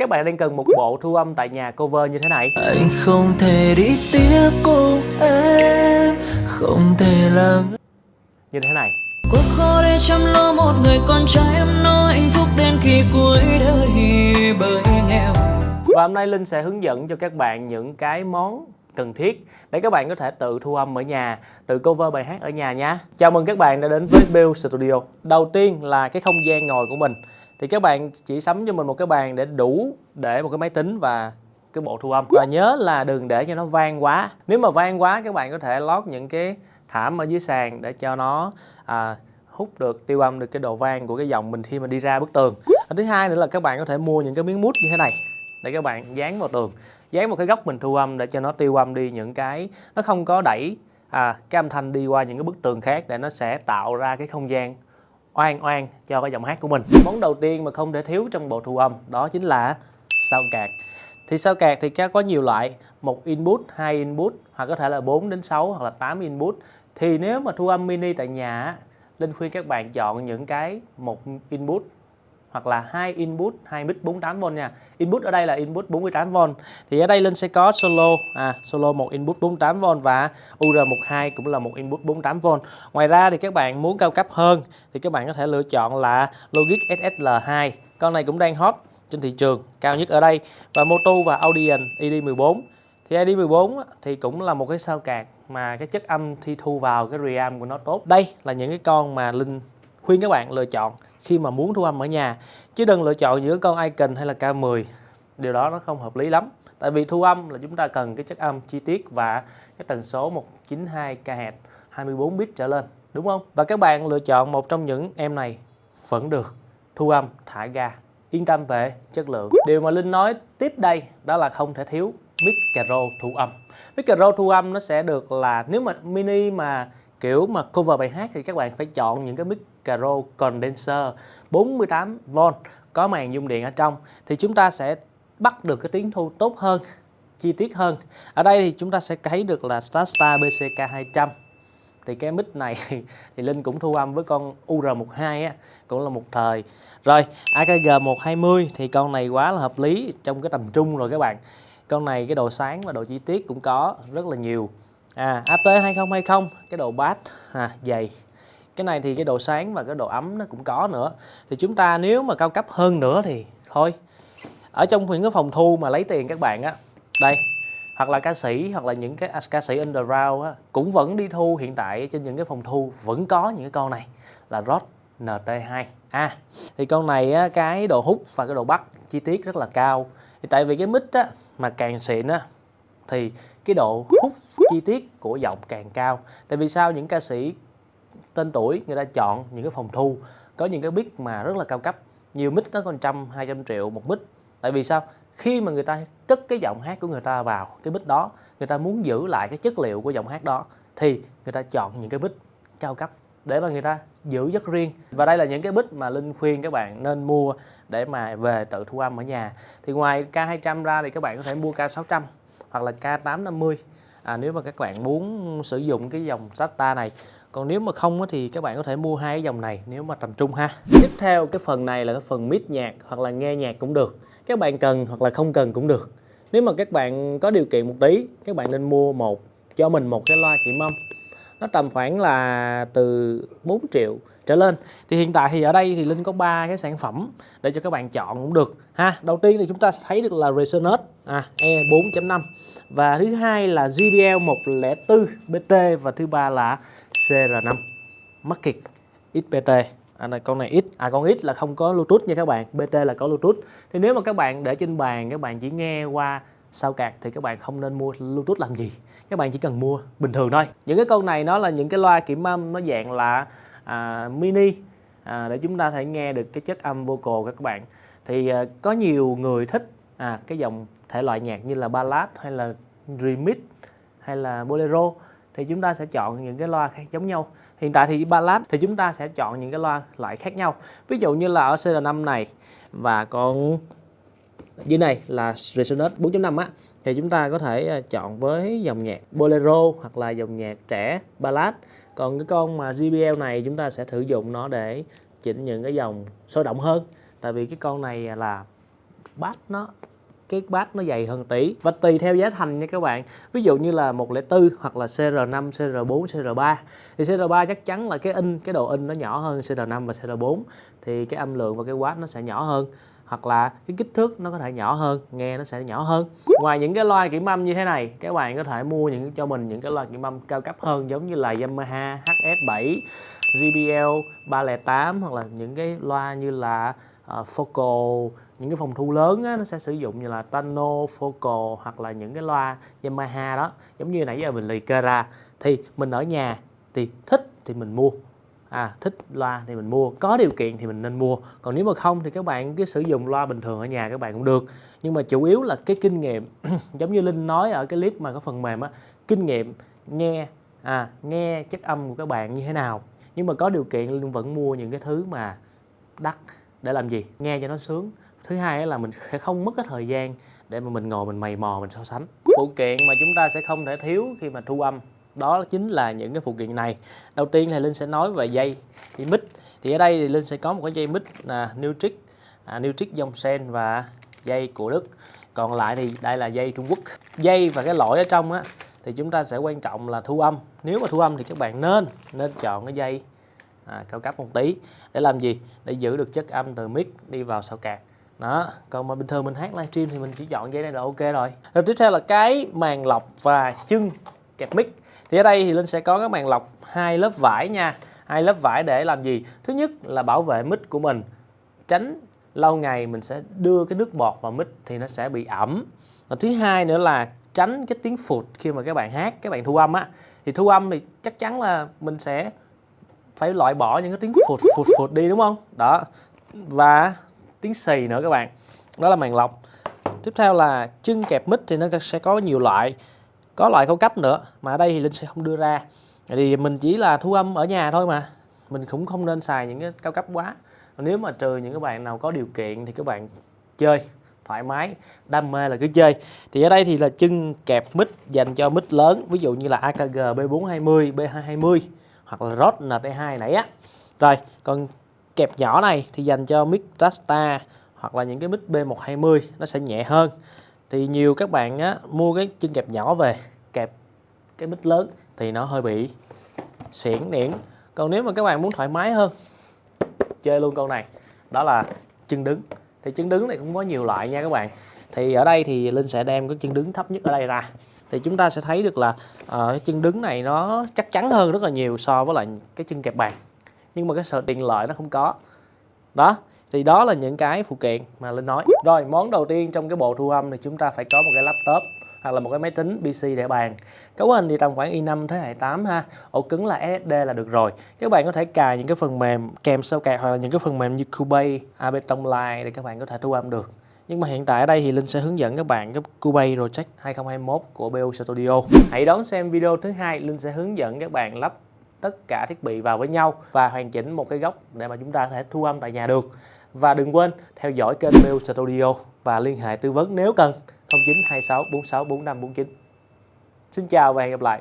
Các bạn đang cần một bộ thu âm tại nhà cover như thế này. Anh không thể đi tiếp cùng em Không thể làm Như thế này. Cuộc khó để chăm lo một người con trai em nói hạnh phúc đến khi cuối đời bởi nghèo Và hôm nay Linh sẽ hướng dẫn cho các bạn những cái món cần thiết để các bạn có thể tự thu âm ở nhà, tự cover bài hát ở nhà nha. Chào mừng các bạn đã đến với Build Studio. Đầu tiên là cái không gian ngồi của mình. Thì các bạn chỉ sắm cho mình một cái bàn để đủ để một cái máy tính và cái bộ thu âm. Và nhớ là đừng để cho nó vang quá. Nếu mà vang quá các bạn có thể lót những cái thảm ở dưới sàn để cho nó à, hút được tiêu âm được cái độ vang của cái giọng mình khi mà đi ra bức tường. Và thứ hai nữa là các bạn có thể mua những cái miếng mút như thế này để các bạn dán vào tường dán một cái góc mình thu âm để cho nó tiêu âm đi những cái nó không có đẩy à, cái âm thanh đi qua những cái bức tường khác để nó sẽ tạo ra cái không gian oan oan cho cái giọng hát của mình. Món đầu tiên mà không thể thiếu trong bộ thu âm đó chính là sao cạc thì sao cạc thì có nhiều loại, một input, hai input, hoặc có thể là 4 đến 6 hoặc là 8 input. Thì nếu mà thu âm mini tại nhà Linh khuyên các bạn chọn những cái một input hoặc là hai input hai mic 48V nha. Input ở đây là input 48V. Thì ở đây Linh sẽ có solo à solo một input 48V và UR12 cũng là một input 48V. Ngoài ra thì các bạn muốn cao cấp hơn thì các bạn có thể lựa chọn là Logic SSL2. Con này cũng đang hot trên thị trường, cao nhất ở đây và Moto và Audion ID14. Thì ID14 thì cũng là một cái sao card mà cái chất âm thi thu vào cái reamp của nó tốt. Đây là những cái con mà Linh khuyên các bạn lựa chọn khi mà muốn thu âm ở nhà. Chứ đừng lựa chọn giữa con Icon hay là K10 điều đó nó không hợp lý lắm. Tại vì thu âm là chúng ta cần cái chất âm chi tiết và cái tần số 192 kHz 24 bit trở lên, đúng không? Và các bạn lựa chọn một trong những em này vẫn được thu âm thả ga. Yên tâm về chất lượng. Điều mà Linh nói tiếp đây đó là không thể thiếu micro thu âm. Micro thu âm nó sẽ được là, nếu mà mini mà kiểu mà cover bài hát thì các bạn phải chọn những cái micro condenser 48V có màn dung điện ở trong. Thì chúng ta sẽ bắt được cái tiếng thu tốt hơn, chi tiết hơn. Ở đây thì chúng ta sẽ thấy được là Starstar BCK 200 thì cái mic này thì Linh cũng thu âm với con UR12 á, cũng là một thời. Rồi AKG 120 thì con này quá là hợp lý trong cái tầm trung rồi các bạn. Con này cái độ sáng và độ chi tiết cũng có rất là nhiều à AT2020 cái độ bass à, dày. Cái này thì cái độ sáng và cái độ ấm nó cũng có nữa. Thì chúng ta nếu mà cao cấp hơn nữa thì thôi. Ở trong những cái phòng thu mà lấy tiền các bạn á đây hoặc là ca sĩ hoặc là những cái à, ca sĩ underground á, cũng vẫn đi thu hiện tại trên những cái phòng thu vẫn có những cái con này là rod NT2 à thì con này á, cái độ hút và cái độ bắt chi tiết rất là cao. Thì tại vì cái mic á mà càng xịn á thì cái độ hút chi tiết của giọng càng cao. Tại vì sao? Những ca sĩ tên tuổi, người ta chọn những cái phòng thu, có những cái mic mà rất là cao cấp, nhiều mic có còn trăm, hai trăm triệu một mic. Tại vì sao? Khi mà người ta cất cái giọng hát của người ta vào cái mic đó, người ta muốn giữ lại cái chất liệu của giọng hát đó, thì người ta chọn những cái mic cao cấp để mà người ta giữ rất riêng. Và đây là những cái mic mà linh khuyên các bạn nên mua để mà về tự thu âm ở nhà. Thì ngoài K200 ra thì các bạn có thể mua K600 hoặc là K850 à, nếu mà các bạn muốn sử dụng cái dòng SATA này. Còn nếu mà không thì các bạn có thể mua hai cái dòng này nếu mà tầm trung ha. Tiếp theo cái phần này là cái phần mix nhạc hoặc là nghe nhạc cũng được. Các bạn cần hoặc là không cần cũng được. Nếu mà các bạn có điều kiện một tí các bạn nên mua một cho mình một cái loa kiểm âm nó tầm khoảng là từ 4 triệu trở lên. Thì hiện tại thì ở đây thì Linh có ba cái sản phẩm để cho các bạn chọn cũng được ha. Đầu tiên thì chúng ta sẽ thấy được là Resonate à, E 4.5 và thứ hai là JBL 104 BT và thứ ba là CR5 Market xpt à, này, con này ít. À con ít là không có Bluetooth nha các bạn. BT là có Bluetooth. Thì nếu mà các bạn để trên bàn các bạn chỉ nghe qua sao cạc thì các bạn không nên mua Bluetooth làm gì. Các bạn chỉ cần mua bình thường thôi. Những cái con này nó là những cái loa kiểm âm nó dạng là à, mini à, để chúng ta thể nghe được cái chất âm vocal các bạn. Thì à, có nhiều người thích à, cái dòng thể loại nhạc như là ballad hay là remix hay là bolero thì chúng ta sẽ chọn những cái loa khác giống nhau. Hiện tại thì ballad thì chúng ta sẽ chọn những cái loa loại khác nhau. Ví dụ như là ở CR5 này và con dưới này là Resonate 4.5 á thì chúng ta có thể à, chọn với dòng nhạc bolero hoặc là dòng nhạc trẻ ballad còn cái con mà JBL này chúng ta sẽ sử dụng nó để chỉnh những cái dòng sôi động hơn. Tại vì cái con này là bass nó cái bát nó dày hơn tỷ và tùy theo giá thành nha các bạn. Ví dụ như là 104 hoặc là CR5, CR4, CR3 thì CR3 chắc chắn là cái in cái độ in nó nhỏ hơn CR5 và CR4 thì cái âm lượng và cái watt nó sẽ nhỏ hơn hoặc là cái kích thước nó có thể nhỏ hơn nghe nó sẽ nhỏ hơn. Ngoài những cái loa kiểm âm như thế này các bạn có thể mua những cho mình những cái loa kiểm âm cao cấp hơn giống như là Yamaha HS7 JBL 308 hoặc là những cái loa như là uh, Focal những cái phòng thu lớn á, nó sẽ sử dụng như là Tano, Focal hoặc là những cái loa Yamaha đó giống như nãy giờ mình liệt kê ra. Thì mình ở nhà thì thích thì mình mua à thích loa thì mình mua, có điều kiện thì mình nên mua. Còn nếu mà không thì các bạn cứ sử dụng loa bình thường ở nhà các bạn cũng được. Nhưng mà chủ yếu là cái kinh nghiệm, giống như linh nói ở cái clip mà có phần mềm á, kinh nghiệm nghe à nghe chất âm của các bạn như thế nào. Nhưng mà có điều kiện linh vẫn mua những cái thứ mà đắt để làm gì? Nghe cho nó sướng. Thứ hai là mình sẽ không mất cái thời gian để mà mình ngồi mình mày mò, mình so sánh. Phụ kiện mà chúng ta sẽ không thể thiếu khi mà thu âm đó chính là những cái phụ kiện này. Đầu tiên thì linh sẽ nói về dây thì mic thì ở đây thì linh sẽ có một cái dây mic là Nutric à, Nutric à, dòng sen và dây của Đức. Còn lại thì đây là dây Trung Quốc. Dây và cái lõi ở trong á thì chúng ta sẽ quan trọng là thu âm. Nếu mà thu âm thì các bạn nên nên chọn cái dây à, cao cấp một tí. Để làm gì? Để giữ được chất âm từ mic đi vào sau cạc. Đó còn mà bình thường mình hát livestream thì mình chỉ chọn dây này là ok rồi. Rồi tiếp theo là cái màn lọc và chân kẹp mic. Thì ở đây thì linh sẽ có các màn lọc hai lớp vải nha. Hai lớp vải để làm gì? Thứ nhất là bảo vệ mic của mình. Tránh lâu ngày mình sẽ đưa cái nước bọt vào mic thì nó sẽ bị ẩm. Và thứ hai nữa là tránh cái tiếng phụt khi mà các bạn hát, các bạn thu âm á. Thì thu âm thì chắc chắn là mình sẽ phải loại bỏ những cái tiếng phụt phụt phụt đi, đúng không? Đó. Và tiếng xì nữa các bạn. Đó là màn lọc. Tiếp theo là chân kẹp mic thì nó sẽ có nhiều loại có loại cao cấp nữa, mà ở đây thì linh sẽ không đưa ra. Thì mình chỉ là thu âm ở nhà thôi mà. Mình cũng không nên xài những cái cao cấp quá. Nếu mà trừ những các bạn nào có điều kiện thì các bạn chơi thoải mái, đam mê là cứ chơi. Thì ở đây thì là chân kẹp mic dành cho mic lớn, ví dụ như là AKG B420 B220 hoặc là Rode NT2 nãy á. Rồi, còn kẹp nhỏ này thì dành cho mic Rasta hoặc là những cái mic B120 nó sẽ nhẹ hơn thì nhiều các bạn á, mua cái chân kẹp nhỏ về kẹp cái mít lớn thì nó hơi bị xiển niễn còn nếu mà các bạn muốn thoải mái hơn chơi luôn con này đó là chân đứng. Thì chân đứng này cũng có nhiều loại nha các bạn. Thì ở đây thì linh sẽ đem cái chân đứng thấp nhất ở đây ra. Thì chúng ta sẽ thấy được là uh, cái chân đứng này nó chắc chắn hơn rất là nhiều so với lại cái chân kẹp bàn. Nhưng mà cái sự tiện lợi nó không có. Đó thì đó là những cái phụ kiện mà linh nói. Rồi món đầu tiên trong cái bộ thu âm thì chúng ta phải có một cái laptop hoặc là một cái máy tính PC để bàn. Cấu hình thì tầm khoảng i5 thế hệ 8 ha. Ổ cứng là SSD là được rồi. Các bạn có thể cài những cái phần mềm kèm sau cài hoặc là những cái phần mềm như Cubase, Ableton Live để các bạn có thể thu âm được. Nhưng mà hiện tại ở đây thì Linh sẽ hướng dẫn các bạn cái Cubase Project 2021 của BU Studio. Hãy đón xem video thứ hai Linh sẽ hướng dẫn các bạn lắp tất cả thiết bị vào với nhau và hoàn chỉnh một cái góc để mà chúng ta có thể thu âm tại nhà được và đừng quên theo dõi kênh Mail Studio và liên hệ tư vấn nếu cần. 0926464549 Xin chào và hẹn gặp lại.